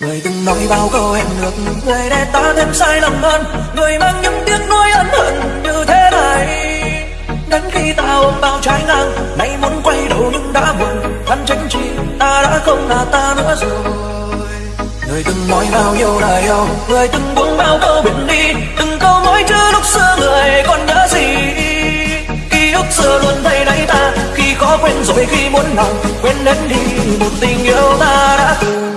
Người từng nói bao câu hẹn được Người để ta thêm sai lầm hơn. Người mang những tiếc nuối ân hận như thế này. Đến khi ta ôm bao trái ngang, Nay muốn quay đầu nhưng đã muộn. Thân tránh chi, ta đã không là ta nữa rồi. Người từng nói bao nhiêu lời yêu, Người từng buông bao câu biển đi. Từng câu mỗi chữ lúc xưa người còn nhớ gì? Ký ức xưa luôn thay đáy ta, Khi khó quên rồi khi muốn lòng Quên đến đi, một tình yêu ta đã từng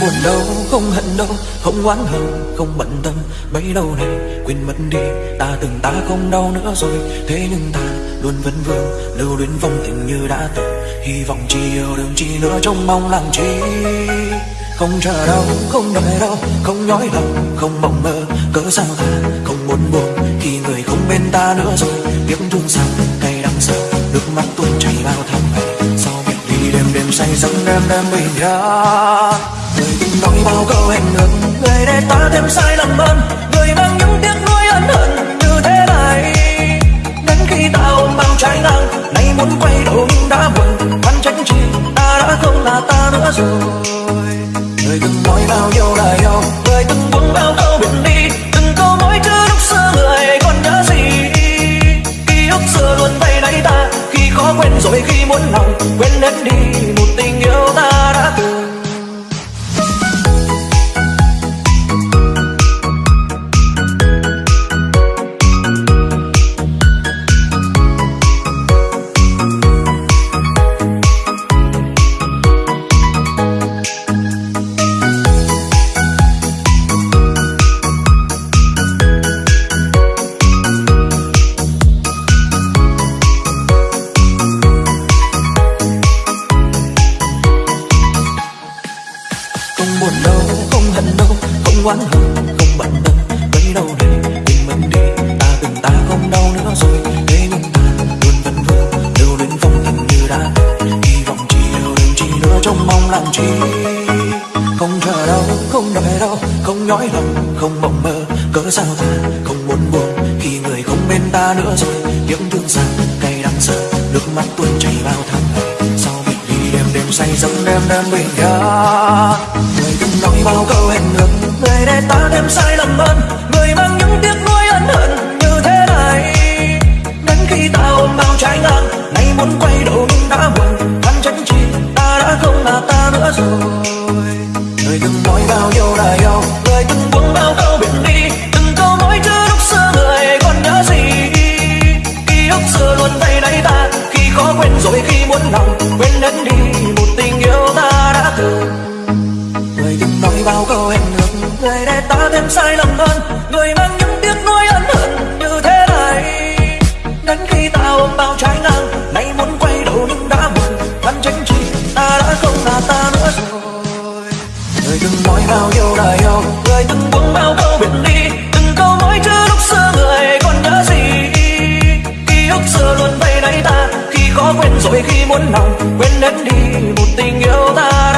buồn đâu không hận đâu không oán hờn không bận tâm. Bấy lâu này quên mất đi, ta từng ta không đau nữa rồi. Thế nhưng ta luôn vẫn vương, lưu luyến vong tình như đã từng. Hy vọng chỉ yêu đừng chỉ nữa trong mong làm chi. Không chờ đâu không đợi đâu không nhói lòng, không mộng mơ. Cớ sao ta không muốn buồn khi người không bên ta nữa rồi? Tiếc thương sao, cay đắng sao? Nước mắt tuôn chảy bao tháng ngày sau biệt ly đêm đêm say giấc, đêm đêm bình yên người từng nói bao câu hẹn ước người để ta thêm sai lầm hơn. Người mang những tiếc nuối ân hận như thế này. Đến khi ta ôm bao trái ngang nay muốn quay đầu nhưng đã buồn, hắn trách chi ta đã không là ta nữa rồi. Người từng nói bao nhiêu lời yêu người từng buông bao câu oán hơn không bận tâm. Bấy đâu này tình mình đi, ta từng ta không đau nữa rồi. Thế nhưng ta luôn vẫn vương lưu luyến phong tình như đã. Hy vọng chỉ yêu đừng chỉ nữa trong mong làm chi. Không chờ đâu, không đợi đâu, không nhói lòng, không mộng mơ. Cớ sao ta không muốn buồn khi người không bên ta nữa rồi? Những thương xa cay đắng sợ nước mắt tuôn chảy bao tháng. Ngày sau biệt đi đêm đêm say giấc, đêm đêm bình yên người từng nói bao câu hẹn ước để ta thêm sai lầm hơn. Sai lầm hơn. Người mang những tiếc nuối ân hận như thế này. Đến khi ta ôm bao trái ngang, nay muốn quay đầu nhưng đã muộn. Thân chính trị ta đã không là ta nữa rồi. Người từng nói bao nhiêu lời yêu, người từng buông bao câu biển đi từng câu mỗi chữ lúc xưa người còn nhớ gì? Ký ức xưa luôn vây đáy ta, khi khó quên rồi khi muốn lòng quên hết đi một tình yêu ta